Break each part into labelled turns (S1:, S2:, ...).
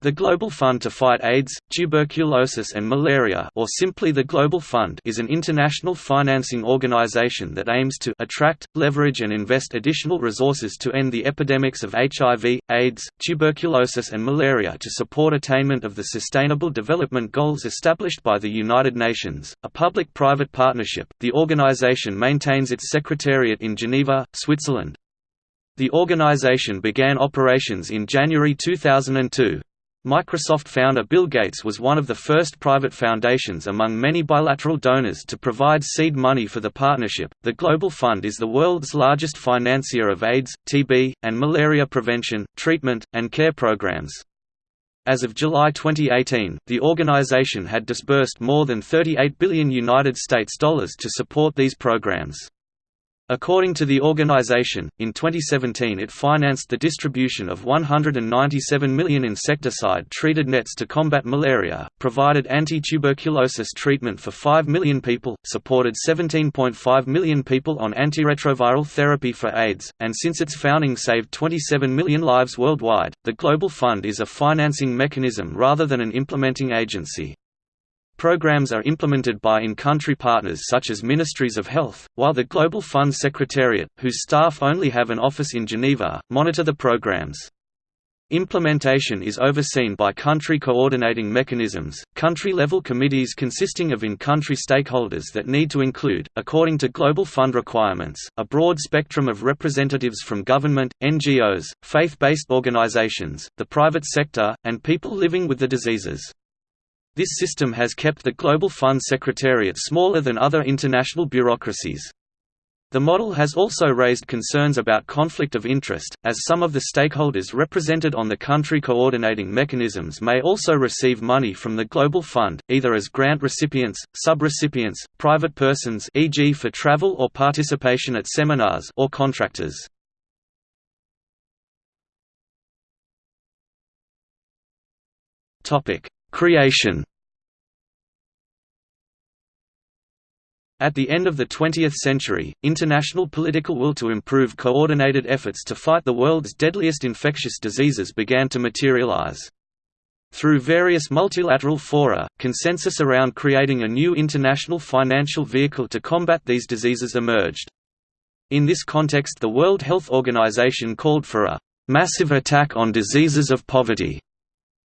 S1: The Global Fund to Fight AIDS, Tuberculosis and Malaria or simply the Global Fund is an international financing organization that aims to attract, leverage and invest additional resources to end the epidemics of HIV, AIDS, tuberculosis and malaria to support attainment of the Sustainable Development Goals established by the United Nations, a public-private partnership. The organization maintains its secretariat in Geneva, Switzerland. The organization began operations in January 2002. Microsoft founder Bill Gates was one of the first private foundations among many bilateral donors to provide seed money for the partnership. The Global Fund is the world's largest financier of AIDS, TB, and malaria prevention, treatment, and care programs. As of July 2018, the organization had disbursed more than 38 billion United States dollars to support these programs. According to the organization, in 2017 it financed the distribution of 197 million insecticide-treated nets to combat malaria, provided anti-tuberculosis treatment for 5 million people, supported 17.5 million people on antiretroviral therapy for AIDS, and since its founding saved 27 million lives worldwide. The Global Fund is a financing mechanism rather than an implementing agency. Programs are implemented by in-country partners such as Ministries of Health, while the Global Fund Secretariat, whose staff only have an office in Geneva, monitor the programs. Implementation is overseen by country coordinating mechanisms, country-level committees consisting of in-country stakeholders that need to include, according to Global Fund requirements, a broad spectrum of representatives from government, NGOs, faith-based organizations, the private sector, and people living with the diseases. This system has kept the Global Fund Secretariat smaller than other international bureaucracies. The model has also raised concerns about conflict of interest, as some of the stakeholders represented on the country coordinating mechanisms may also receive money from the Global Fund, either as grant recipients, sub-recipients, private persons e.g. for travel or participation at seminars or contractors. Creation At the end of the 20th century, international political will to improve coordinated efforts to fight the world's deadliest infectious diseases began to materialize. Through various multilateral fora, consensus around creating a new international financial vehicle to combat these diseases emerged. In this context the World Health Organization called for a «massive attack on diseases of poverty»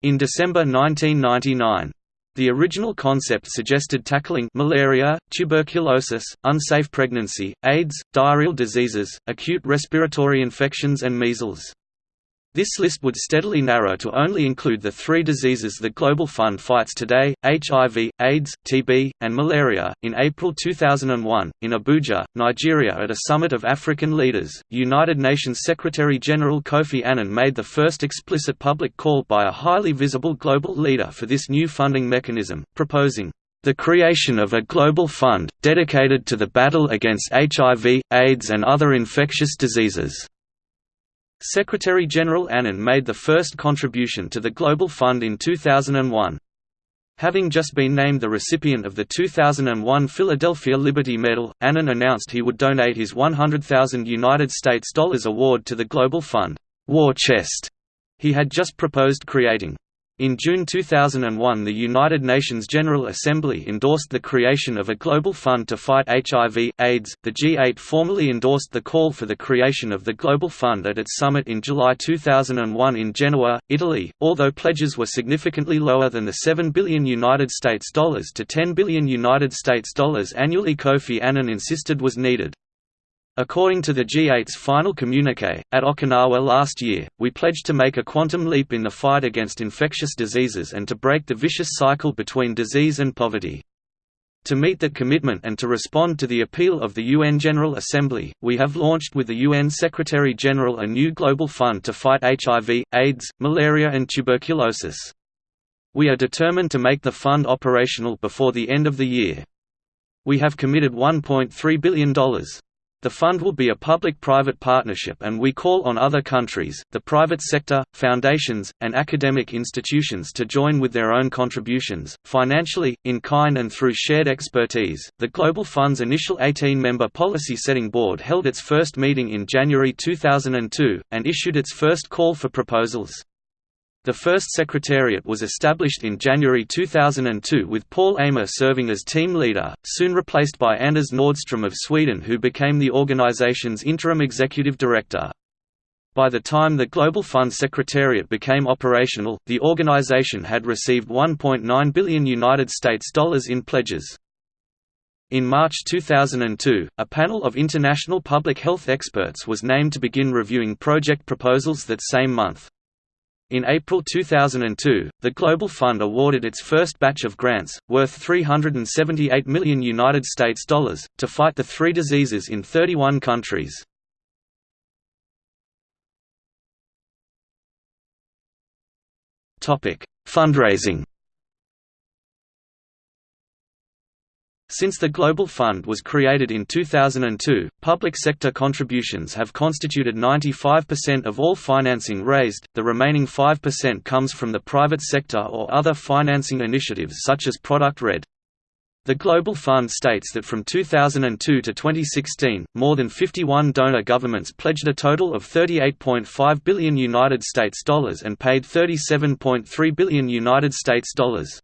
S1: in December 1999. The original concept suggested tackling malaria, tuberculosis, unsafe pregnancy, AIDS, diarrheal diseases, acute respiratory infections and measles. This list would steadily narrow to only include the three diseases the Global Fund fights today HIV, AIDS, TB, and malaria. In April 2001, in Abuja, Nigeria, at a summit of African leaders, United Nations Secretary General Kofi Annan made the first explicit public call by a highly visible global leader for this new funding mechanism, proposing the creation of a global fund, dedicated to the battle against HIV, AIDS and other infectious diseases. Secretary-General Annan made the first contribution to the Global Fund in 2001. Having just been named the recipient of the 2001 Philadelphia Liberty Medal, Annan announced he would donate his 100,000 United States dollars award to the Global Fund War Chest he had just proposed creating. In June 2001 the United Nations General Assembly endorsed the creation of a global fund to fight HIV, AIDS. The G8 formally endorsed the call for the creation of the Global Fund at its summit in July 2001 in Genoa, Italy, although pledges were significantly lower than the 7 billion United States dollars to 10 billion United States dollars annually Kofi Annan insisted was needed. According to the G8's final communique, at Okinawa last year, we pledged to make a quantum leap in the fight against infectious diseases and to break the vicious cycle between disease and poverty. To meet that commitment and to respond to the appeal of the UN General Assembly, we have launched with the UN Secretary-General a new global fund to fight HIV, AIDS, malaria and tuberculosis. We are determined to make the fund operational before the end of the year. We have committed $1.3 billion. The fund will be a public-private partnership and we call on other countries, the private sector, foundations, and academic institutions to join with their own contributions, financially, in kind and through shared expertise. The Global Fund's initial 18-member policy setting board held its first meeting in January 2002, and issued its first call for proposals. The first secretariat was established in January 2002 with Paul Amer serving as team leader, soon replaced by Anders Nordstrom of Sweden who became the organization's interim executive director. By the time the Global Fund Secretariat became operational, the organization had received 1.9 billion United States dollars in pledges. In March 2002, a panel of international public health experts was named to begin reviewing project proposals that same month. In April 2002, the Global Fund awarded its first batch of grants, worth 378 million United States dollars, to fight the three diseases in 31 countries. Fundraising Since the Global Fund was created in 2002, public sector contributions have constituted 95% of all financing raised, the remaining 5% comes from the private sector or other financing initiatives such as Product Red. The Global Fund states that from 2002 to 2016, more than 51 donor governments pledged a total of 38.5 billion United States dollars and paid 37.3 billion United States dollars.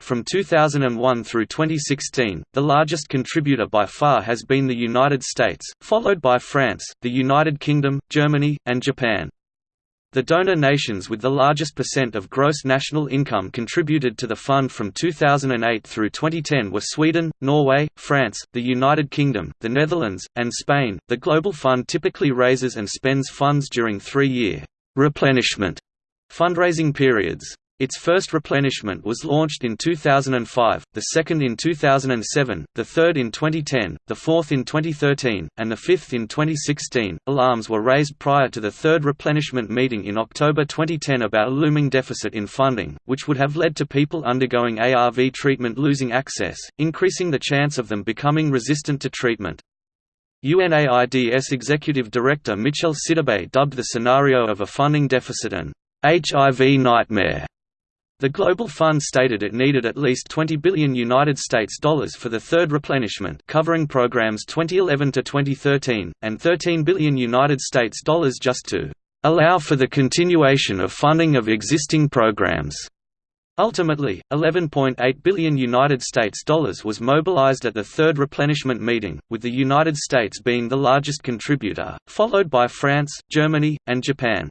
S1: From 2001 through 2016, the largest contributor by far has been the United States, followed by France, the United Kingdom, Germany, and Japan. The donor nations with the largest percent of gross national income contributed to the fund from 2008 through 2010 were Sweden, Norway, France, the United Kingdom, the Netherlands, and Spain. The Global Fund typically raises and spends funds during three year replenishment fundraising periods. Its first replenishment was launched in 2005, the second in 2007, the third in 2010, the fourth in 2013, and the fifth in 2016. Alarms were raised prior to the third replenishment meeting in October 2010 about a looming deficit in funding, which would have led to people undergoing ARV treatment losing access, increasing the chance of them becoming resistant to treatment. UNAIDS Executive Director Michel Sidibe dubbed the scenario of a funding deficit an HIV nightmare. The Global Fund stated it needed at least 20 billion United States dollars for the third replenishment, covering programs 2011 to 2013, and 13 billion United States dollars just to allow for the continuation of funding of existing programs. Ultimately, 11.8 billion United States dollars was mobilized at the third replenishment meeting, with the United States being the largest contributor, followed by France, Germany, and Japan.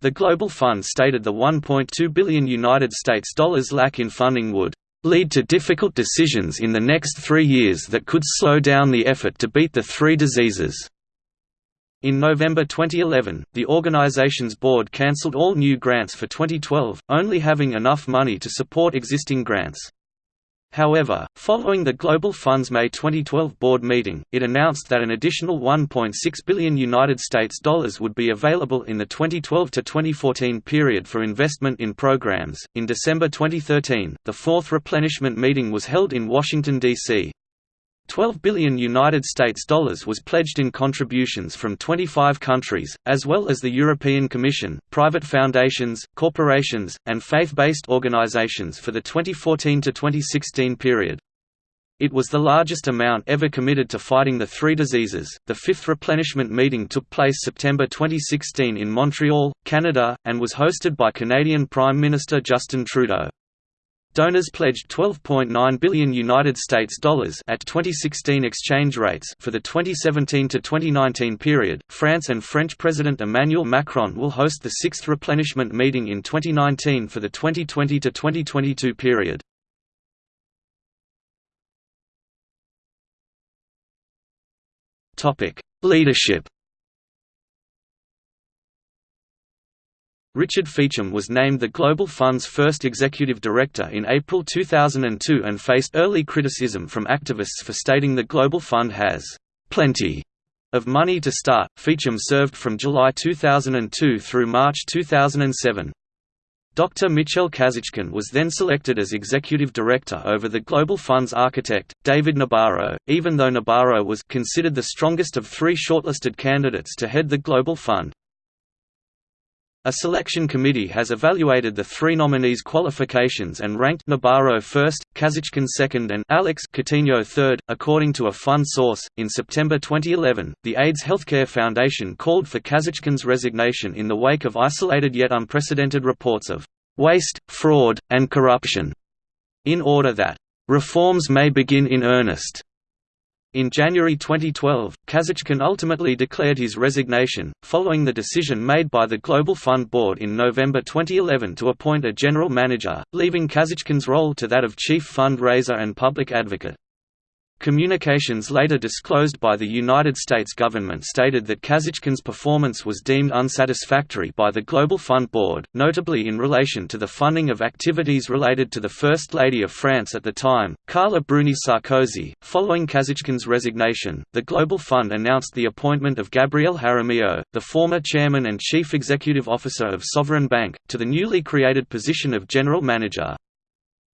S1: The Global Fund stated the 1.2 billion United States dollars lack in funding would lead to difficult decisions in the next three years that could slow down the effort to beat the three diseases. In November 2011, the organization's board cancelled all new grants for 2012, only having enough money to support existing grants. However, following the Global Fund's May 2012 board meeting, it announced that an additional 1.6 billion United States dollars would be available in the 2012 to 2014 period for investment in programs. In December 2013, the fourth replenishment meeting was held in Washington D.C. 12 billion United States dollars was pledged in contributions from 25 countries, as well as the European Commission, private foundations, corporations, and faith-based organizations for the 2014 to 2016 period. It was the largest amount ever committed to fighting the three diseases. The fifth replenishment meeting took place September 2016 in Montreal, Canada, and was hosted by Canadian Prime Minister Justin Trudeau. Donors pledged 12.9 billion United States dollars at 2016 exchange rates for the 2017 to 2019 period. France and French President Emmanuel Macron will host the 6th replenishment meeting in 2019 for the 2020 to 2022 period. Topic: Leadership Richard Feachem was named the Global Fund's first executive director in April 2002 and faced early criticism from activists for stating the Global Fund has plenty of money to start. Feachem served from July 2002 through March 2007. Dr. Michel Kazatchkine was then selected as executive director over the Global Fund's architect, David Nabarro, even though Nabarro was considered the strongest of three shortlisted candidates to head the Global Fund. A selection committee has evaluated the three nominees' qualifications and ranked Nabarro first, Kazatchkine second, and Alex Coutinho third, according to a fund source. In September 2011, the AIDS Healthcare Foundation called for Kazatchkine's resignation in the wake of isolated yet unprecedented reports of waste, fraud, and corruption, in order that reforms may begin in earnest. In January 2012, Kazatchkine ultimately declared his resignation, following the decision made by the Global Fund Board in November 2011 to appoint a general manager, leaving Kazatchkine's role to that of chief fundraiser and public advocate. Communications later disclosed by the United States government stated that Kazatchkine's performance was deemed unsatisfactory by the Global Fund Board, notably in relation to the funding of activities related to the First Lady of France at the time, Carla Bruni Sarkozy. Following Kazatchkine's resignation, the Global Fund announced the appointment of Gabriel Jaramillo, the former chairman and chief executive officer of Sovereign Bank, to the newly created position of general manager.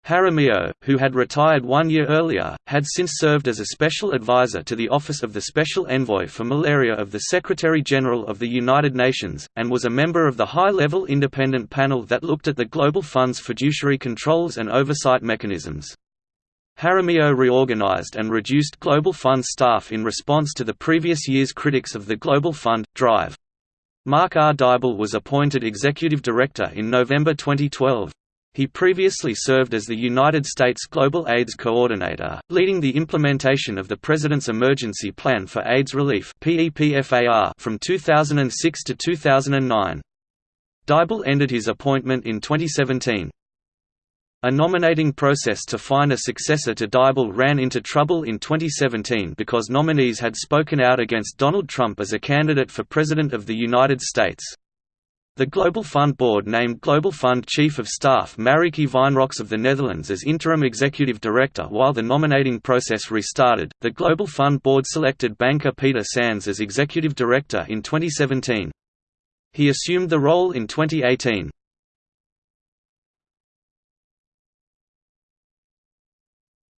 S1: Jaramillo, who had retired one year earlier, had since served as a special advisor to the Office of the Special Envoy for Malaria of the Secretary-General of the United Nations, and was a member of the high-level independent panel that looked at the Global Fund's fiduciary controls and oversight mechanisms. Jaramillo reorganized and reduced Global Fund staff in response to the previous year's critics of the Global Fund, Drive. Mark R. Dybul was appointed executive director in November 2012. He previously served as the United States Global AIDS Coordinator, leading the implementation of the President's Emergency Plan for AIDS Relief from 2006 to 2009. Dybul ended his appointment in 2017. A nominating process to find a successor to Dybul ran into trouble in 2017 because nominees had spoken out against Donald Trump as a candidate for President of the United States. The Global Fund Board named Global Fund Chief of Staff Marieke Wijnroks of the Netherlands as interim executive director while the nominating process restarted. The Global Fund Board selected banker Peter Sands as executive director in 2017. He assumed the role in 2018.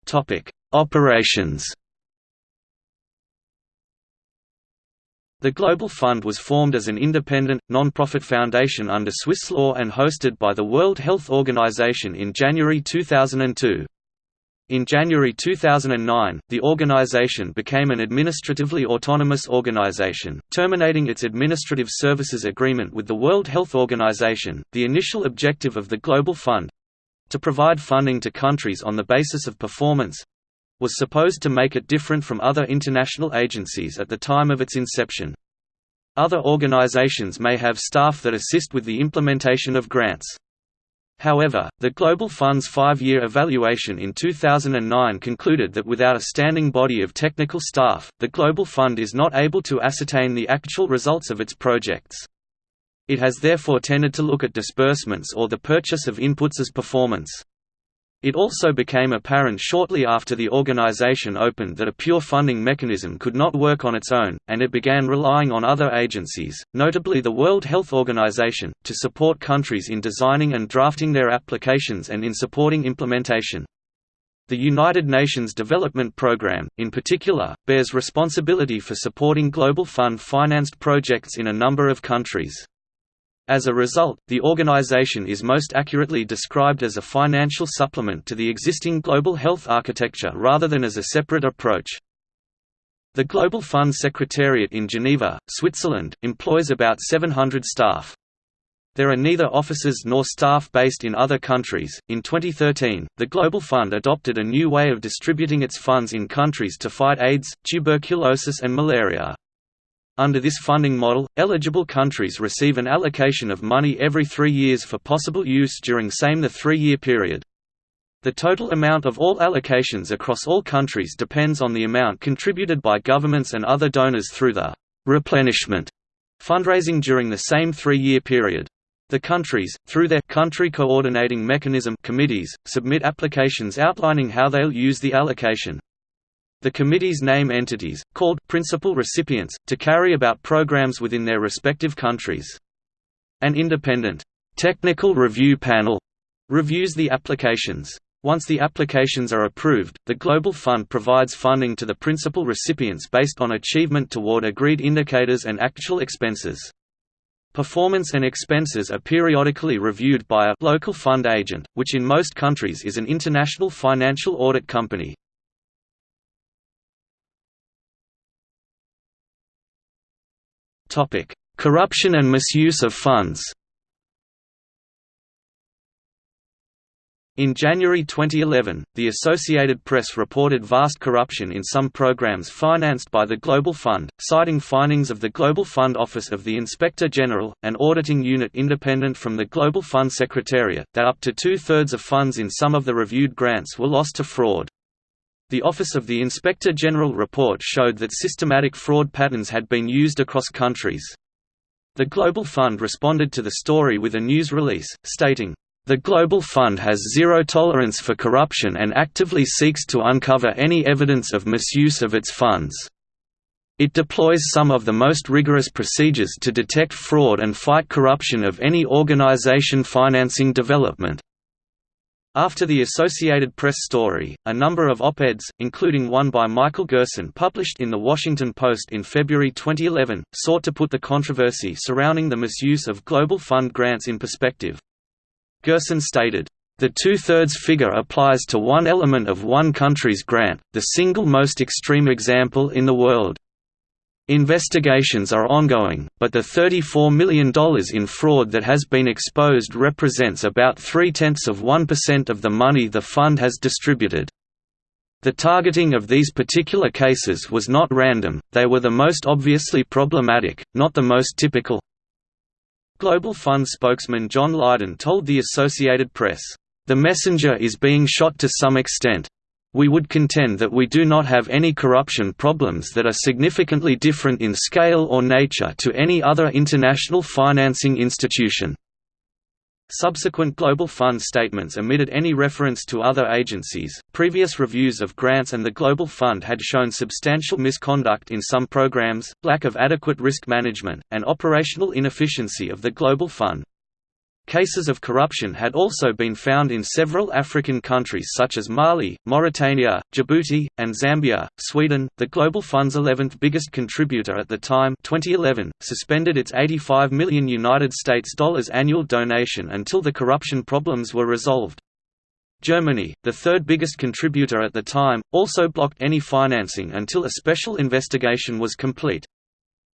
S1: Topic: Operations The Global Fund was formed as an independent, non-profit foundation under Swiss law and hosted by the World Health Organization in January 2002. In January 2009, the organization became an administratively autonomous organization, terminating its administrative services agreement with the World Health Organization. The initial objective of the Global Fund to provide funding to countries on the basis of performance was supposed to make it different from other international agencies at the time of its inception. Other organizations may have staff that assist with the implementation of grants. However, the Global Fund's five-year evaluation in 2009 concluded that without a standing body of technical staff, the Global Fund is not able to ascertain the actual results of its projects. It has therefore tended to look at disbursements or the purchase of inputs as performance. It also became apparent shortly after the organization opened that a pure funding mechanism could not work on its own, and it began relying on other agencies, notably the World Health Organization, to support countries in designing and drafting their applications and in supporting implementation. The United Nations Development Programme, in particular, bears responsibility for supporting Global Fund-financed projects in a number of countries. As a result, the organization is most accurately described as a financial supplement to the existing global health architecture rather than as a separate approach. The Global Fund Secretariat in Geneva, Switzerland, employs about 700 staff. There are neither offices nor staff based in other countries. In 2013, the Global Fund adopted a new way of distributing its funds in countries to fight AIDS, tuberculosis, and malaria. Under this funding model, eligible countries receive an allocation of money every three years for possible use during same the three-year period. The total amount of all allocations across all countries depends on the amount contributed by governments and other donors through the replenishment fundraising during the same three-year period. The countries, through their country coordinating mechanism committees, submit applications outlining how they'll use the allocation. The committees name entities, called principal recipients, to carry about programs within their respective countries. An independent technical review panel reviews the applications. Once the applications are approved, the Global Fund provides funding to the principal recipients based on achievement toward agreed indicators and actual expenses. Performance and expenses are periodically reviewed by a local fund agent, which in most countries is an international financial audit company. Corruption and misuse of funds In January 2011, the Associated Press reported vast corruption in some programs financed by the Global Fund, citing findings of the Global Fund Office of the Inspector General, an auditing unit independent from the Global Fund Secretariat, that up to two-thirds of funds in some of the reviewed grants were lost to fraud. The Office of the Inspector General report showed that systematic fraud patterns had been used across countries. The Global Fund responded to the story with a news release, stating, the Global Fund has zero tolerance for corruption and actively seeks to uncover any evidence of misuse of its funds. It deploys some of the most rigorous procedures to detect fraud and fight corruption of any organization financing development. After the Associated Press story, a number of op-eds, including one by Michael Gerson published in The Washington Post in February 2011, sought to put the controversy surrounding the misuse of Global Fund grants in perspective. Gerson stated, the two-thirds figure applies to one element of one country's grant, the single most extreme example in the world. Investigations are ongoing, but the $34 million in fraud that has been exposed represents about three-tenths of 1% of the money the fund has distributed. The targeting of these particular cases was not random, they were the most obviously problematic, not the most typical. Global Fund spokesman Jon Liden told the Associated Press, "...the messenger is being shot to some extent. We would contend that we do not have any corruption problems that are significantly different in scale or nature to any other international financing institution." Subsequent Global Fund statements omitted any reference to other agencies. Previous reviews of grants and the Global Fund had shown substantial misconduct in some programs, lack of adequate risk management, and operational inefficiency of the Global Fund. Cases of corruption had also been found in several African countries such as Mali, Mauritania, Djibouti, and Zambia. Sweden, the Global Fund's 11th biggest contributor at the time, 2011, suspended its 85 million United States dollars annual donation until the corruption problems were resolved. Germany, the third biggest contributor at the time, also blocked any financing until a special investigation was complete.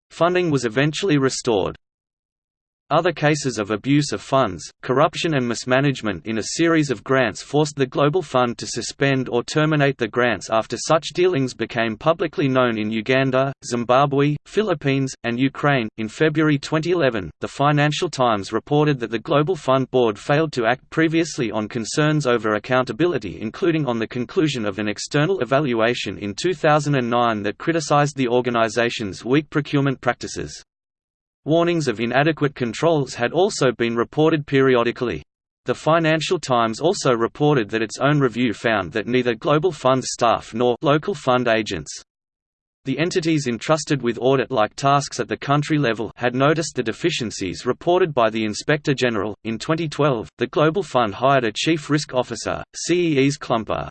S1: Funding was eventually restored. Other cases of abuse of funds, corruption and mismanagement in a series of grants forced the Global Fund to suspend or terminate the grants after such dealings became publicly known in Uganda, Zimbabwe, Philippines, and Ukraine. In February 2011, the Financial Times reported that the Global Fund Board failed to act previously on concerns over accountability, including on the conclusion of an external evaluation in 2009 that criticized the organization's weak procurement practices. Warnings of inadequate controls had also been reported periodically. The Financial Times also reported that its own review found that neither Global Fund staff nor local fund agents the entities entrusted with audit-like tasks at the country level had noticed the deficiencies reported by the Inspector General. In 2012, the Global Fund hired a Chief Risk Officer, Cees Klumper,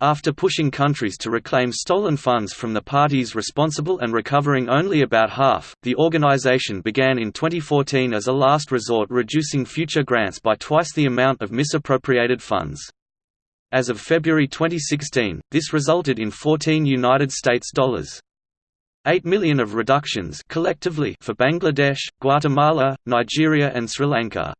S1: after pushing countries to reclaim stolen funds from the parties responsible and recovering only about half, the organization began in 2014 as a last resort reducing future grants by twice the amount of misappropriated funds. As of February 2016, this resulted in 14 United States dollars 8 million of reductions collectively for Bangladesh, Guatemala, Nigeria and Sri Lanka.